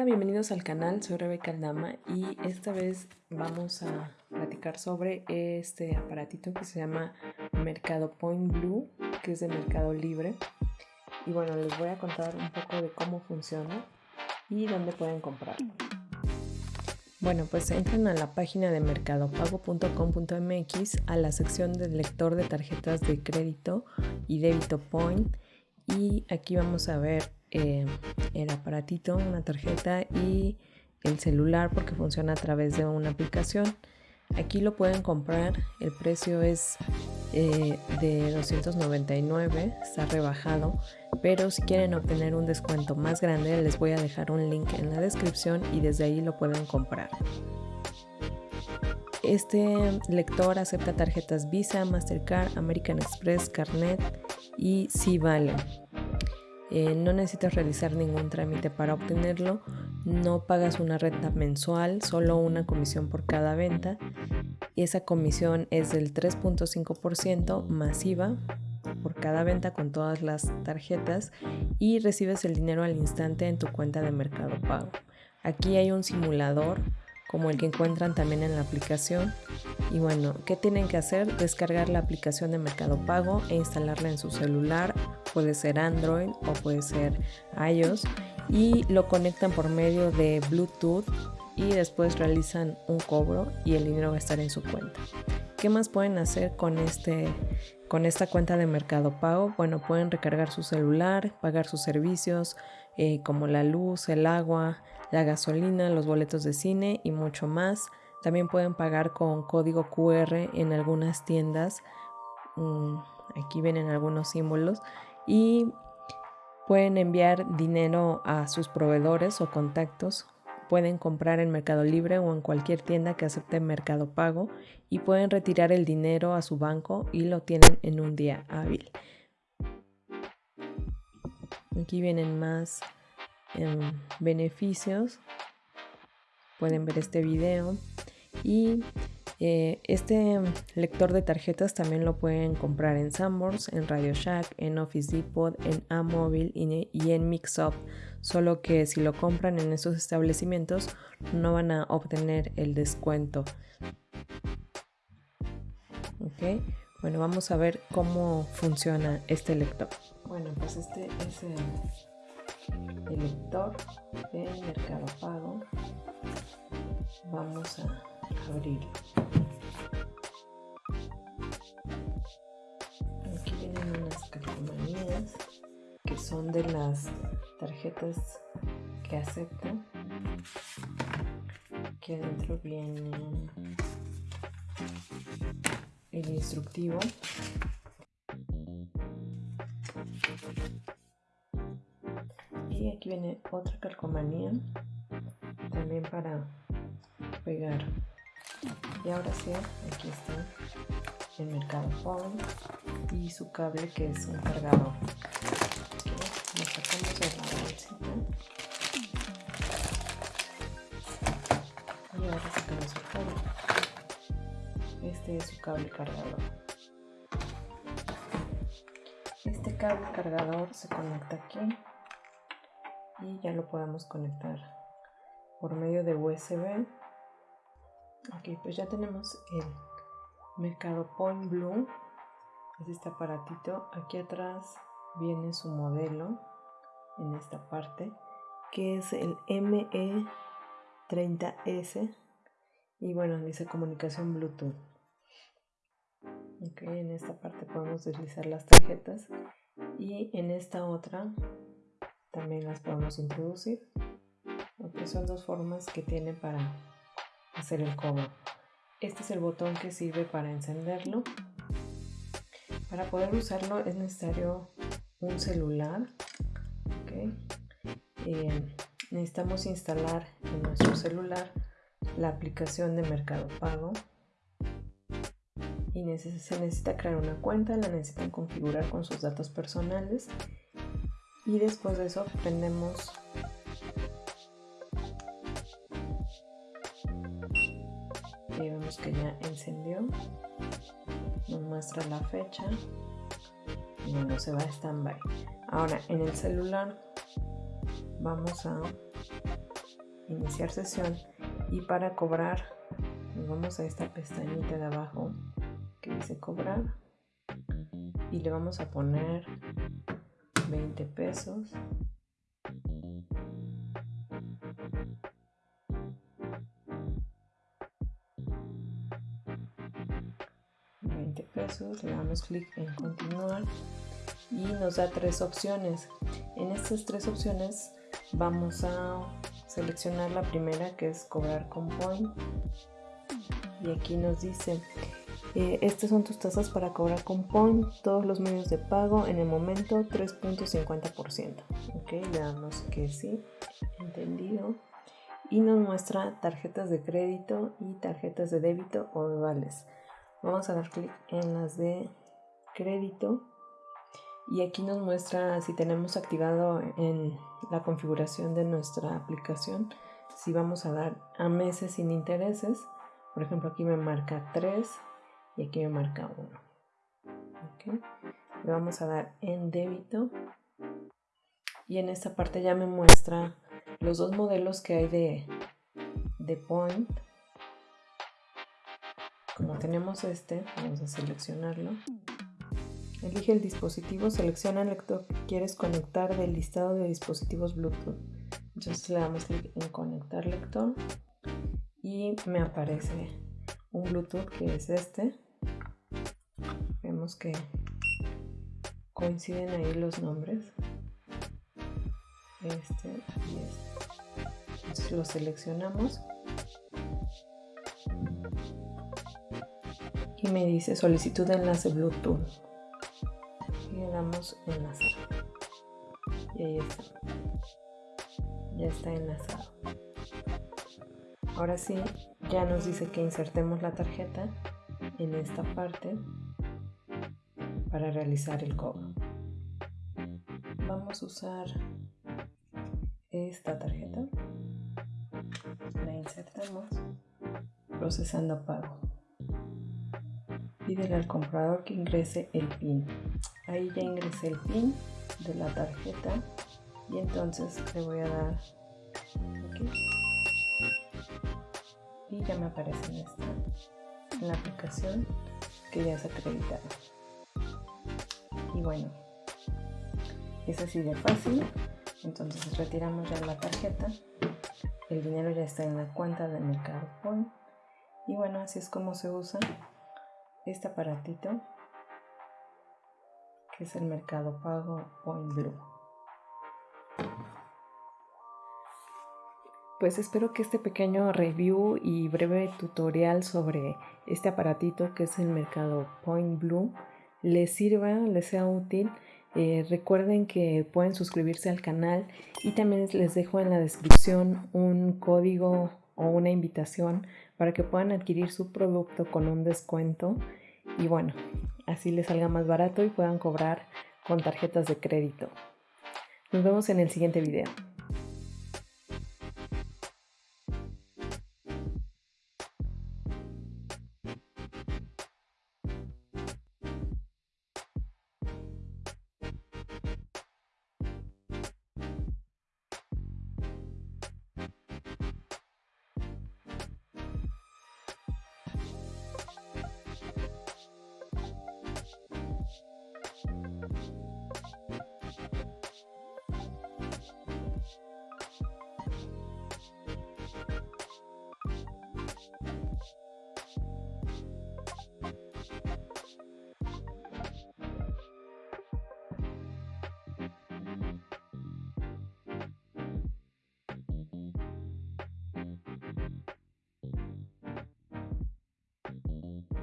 Hola, bienvenidos al canal, soy Rebeca Aldama y esta vez vamos a platicar sobre este aparatito que se llama Mercado Point Blue, que es de Mercado Libre. Y bueno, les voy a contar un poco de cómo funciona y dónde pueden comprarlo. Bueno, pues entran a la página de mercadopago.com.mx a la sección del lector de tarjetas de crédito y débito Point y aquí vamos a ver eh, el aparatito, una tarjeta y el celular porque funciona a través de una aplicación. Aquí lo pueden comprar, el precio es eh, de 299, está rebajado, pero si quieren obtener un descuento más grande les voy a dejar un link en la descripción y desde ahí lo pueden comprar. Este lector acepta tarjetas Visa, Mastercard, American Express, Carnet y si vale. Eh, no necesitas realizar ningún trámite para obtenerlo, no pagas una renta mensual, solo una comisión por cada venta. Y esa comisión es del 3.5% masiva por cada venta con todas las tarjetas y recibes el dinero al instante en tu cuenta de Mercado Pago. Aquí hay un simulador como el que encuentran también en la aplicación. Y bueno, ¿qué tienen que hacer? Descargar la aplicación de Mercado Pago e instalarla en su celular. Puede ser Android o puede ser iOS. Y lo conectan por medio de Bluetooth y después realizan un cobro y el dinero va a estar en su cuenta. ¿Qué más pueden hacer con, este, con esta cuenta de Mercado Pago? Bueno, pueden recargar su celular, pagar sus servicios eh, como la luz, el agua, la gasolina, los boletos de cine y mucho más. También pueden pagar con código QR en algunas tiendas. Mm, aquí vienen algunos símbolos. Y pueden enviar dinero a sus proveedores o contactos. Pueden comprar en Mercado Libre o en cualquier tienda que acepte Mercado Pago y pueden retirar el dinero a su banco y lo tienen en un día hábil. Aquí vienen más beneficios. Pueden ver este video. Y eh, este lector de tarjetas también lo pueden comprar en Sanborns, en Radio Shack, en Office Depot, en Amobile y, en Mixup. Solo que si lo compran en esos establecimientos no van a obtener el descuento. Ok, bueno, vamos a ver cómo funciona este lector. Bueno, pues este es el el lector de Mercado Pago. Vamos a abrirlo. Aquí vienen unas calcomanías que son de las tarjetas que aceptan. Aquí adentro viene el instructivo aquí viene otra calcomanía también para pegar y ahora sí aquí está el mercado phone y su cable que es un cargador. Lo sacamos de la bolsita. Y ahora sacamos el cable. Este es su cable cargador. Este cable cargador se conecta aquí y ya lo podemos conectar por medio de USB ok pues ya tenemos el mercado point blue. Es este aparatito. Aquí atrás viene su modelo en esta parte que es el ME30S y bueno dice comunicación bluetooth. Ok en esta parte podemos deslizar las tarjetas. Y en esta otra también las podemos introducir. porque son dos formas que tiene para hacer el cobro. Este es el botón que sirve para encenderlo. Para poder usarlo es necesario un celular. Eh, necesitamos instalar en nuestro celular la aplicación de Mercado Pago y se necesita crear una cuenta, la necesitan configurar con sus datos personales y después de eso prendemos y vemos que ya encendió nos muestra la fecha y no se va a standby. Ahora en el celular vamos a iniciar sesión y para cobrar vamos a esta pestañita de abajo que dice cobrar y le vamos a poner 20 pesos le damos clic en continuar y nos da tres opciones. En estas tres opciones vamos a seleccionar la primera que es cobrar con point. Y aquí nos dice eh, estas son tus tasas para cobrar con point. Todos los medios de pago en el momento 3.50% ok le damos que sí entendido. Y nos muestra tarjetas de crédito y tarjetas de débito o de vales vamos a dar clic en las de crédito. Y aquí nos muestra si tenemos activado en la configuración de nuestra aplicación si vamos a dar a meses sin intereses. Por ejemplo aquí me marca 3 y aquí me marca 1 le vamos a dar en débito. Y en esta parte ya me muestra los dos modelos que hay de, de point como tenemos este vamos a seleccionarlo Elige el dispositivo, selecciona el lector que quieres conectar del listado de dispositivos Bluetooth. Entonces le damos clic en conectar lector y me aparece un Bluetooth que es este. Vemos que coinciden ahí los nombres. Este y este. Entonces lo seleccionamos. Y me dice solicitud de enlace Bluetooth. Le damos enlazar y ahí está. Ya está enlazado. Ahora sí ya nos dice que insertemos la tarjeta en esta parte para realizar el cobro. Vamos a usar esta tarjeta. La insertamos procesando pago pídele al comprador que ingrese el PIN. Ahí ya ingresé el pin de la tarjeta y entonces le voy a dar aquí. Y ya me aparece en esta en la aplicación que ya es acreditado y bueno es así de fácil. Entonces retiramos ya la tarjeta. El dinero ya está en la cuenta de Mercado Point y bueno así es como se usa este aparatito es el mercado pago Point Blue. Pues espero que este pequeño review y breve tutorial sobre este aparatito que es el mercado Point Blue les sirva, les sea útil. Eh, recuerden que pueden suscribirse al canal y también les dejo en la descripción un código o una invitación para que puedan adquirir su producto con un descuento. Y bueno, así les salga más barato y puedan cobrar con tarjetas de crédito. Nos vemos en el siguiente video.